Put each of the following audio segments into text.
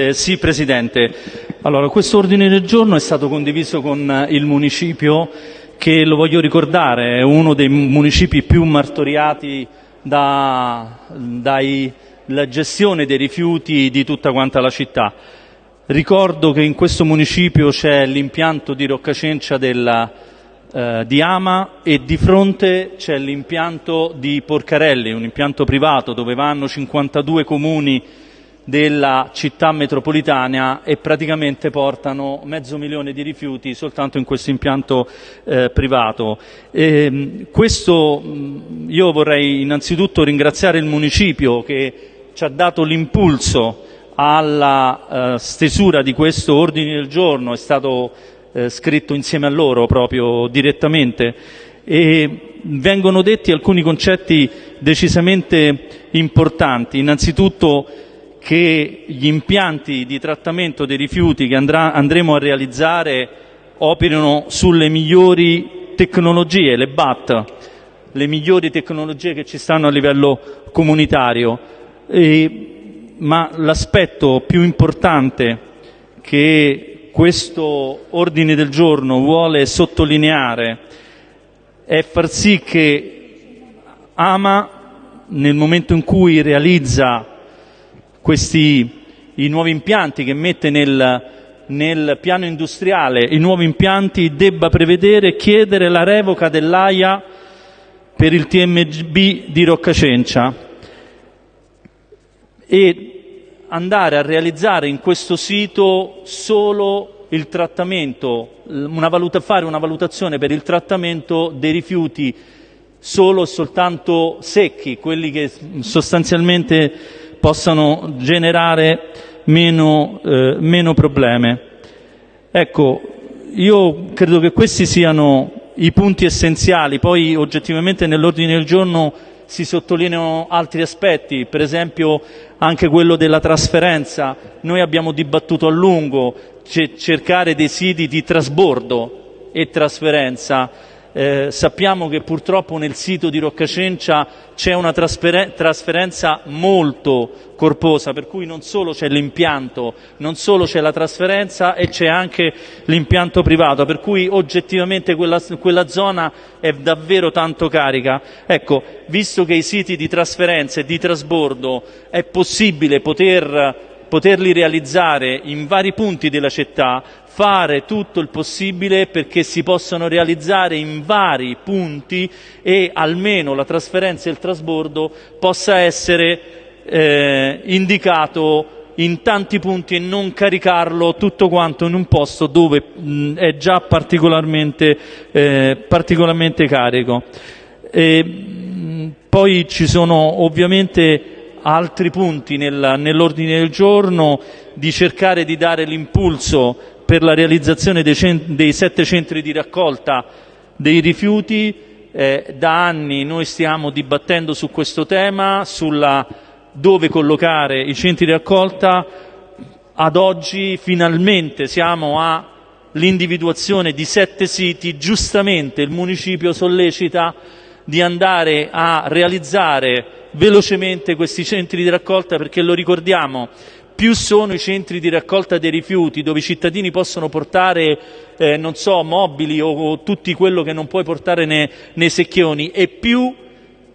Eh, sì, Presidente. Allora, questo ordine del giorno è stato condiviso con il municipio che, lo voglio ricordare, è uno dei municipi più martoriati dalla gestione dei rifiuti di tutta quanta la città. Ricordo che in questo municipio c'è l'impianto di Roccacencia della, eh, di Ama e di fronte c'è l'impianto di Porcarelli, un impianto privato dove vanno 52 comuni della città metropolitana e praticamente portano mezzo milione di rifiuti soltanto in questo impianto eh, privato. E, ehm, questo io vorrei innanzitutto ringraziare il municipio che ci ha dato l'impulso alla eh, stesura di questo ordine del giorno, è stato eh, scritto insieme a loro proprio direttamente e vengono detti alcuni concetti decisamente importanti. Innanzitutto che gli impianti di trattamento dei rifiuti che andrà, andremo a realizzare operino sulle migliori tecnologie, le BAT, le migliori tecnologie che ci stanno a livello comunitario. E, ma l'aspetto più importante che questo ordine del giorno vuole sottolineare è far sì che Ama, nel momento in cui realizza questi, i nuovi impianti che mette nel, nel piano industriale, i nuovi impianti, debba prevedere chiedere la revoca dell'AIA per il TMB di Roccacencia e andare a realizzare in questo sito solo il trattamento, una valuta, fare una valutazione per il trattamento dei rifiuti solo e soltanto secchi, quelli che sostanzialmente possano generare meno, eh, meno problemi. Ecco, io credo che questi siano i punti essenziali, poi oggettivamente nell'ordine del giorno si sottolineano altri aspetti, per esempio anche quello della trasferenza. Noi abbiamo dibattuto a lungo cercare dei siti di trasbordo e trasferenza eh, sappiamo che purtroppo nel sito di Roccacencia c'è una trasferenza molto corposa, per cui non solo c'è l'impianto, non solo c'è la trasferenza e c'è anche l'impianto privato, per cui oggettivamente quella, quella zona è davvero tanto carica. Ecco, visto che i siti di trasferenza e di trasbordo è possibile poter poterli realizzare in vari punti della città, fare tutto il possibile perché si possano realizzare in vari punti e almeno la trasferenza e il trasbordo possa essere eh, indicato in tanti punti e non caricarlo tutto quanto in un posto dove mh, è già particolarmente, eh, particolarmente carico. E, mh, poi ci sono ovviamente altri punti nel, nell'ordine del giorno, di cercare di dare l'impulso per la realizzazione dei, sette centri di raccolta dei rifiuti. Eh, da anni noi stiamo dibattendo su questo tema, sulla dove collocare i centri di raccolta. Ad oggi finalmente siamo all'individuazione di sette siti, giustamente il municipio sollecita di andare a realizzare velocemente questi centri di raccolta perché lo ricordiamo, più sono i centri di raccolta dei rifiuti dove i cittadini possono portare, eh, non so, mobili o, o tutto quello che non puoi portare nei, nei secchioni e più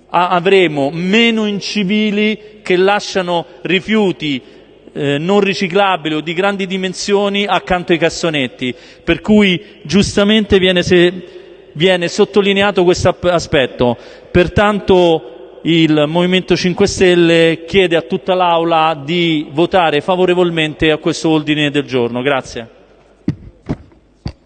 avremo meno incivili che lasciano rifiuti eh, non riciclabili o di grandi dimensioni accanto ai cassonetti, per cui giustamente viene, se, viene sottolineato questo aspetto. Pertanto il Movimento 5 Stelle chiede a tutta l'Aula di votare favorevolmente a questo ordine del giorno. Grazie.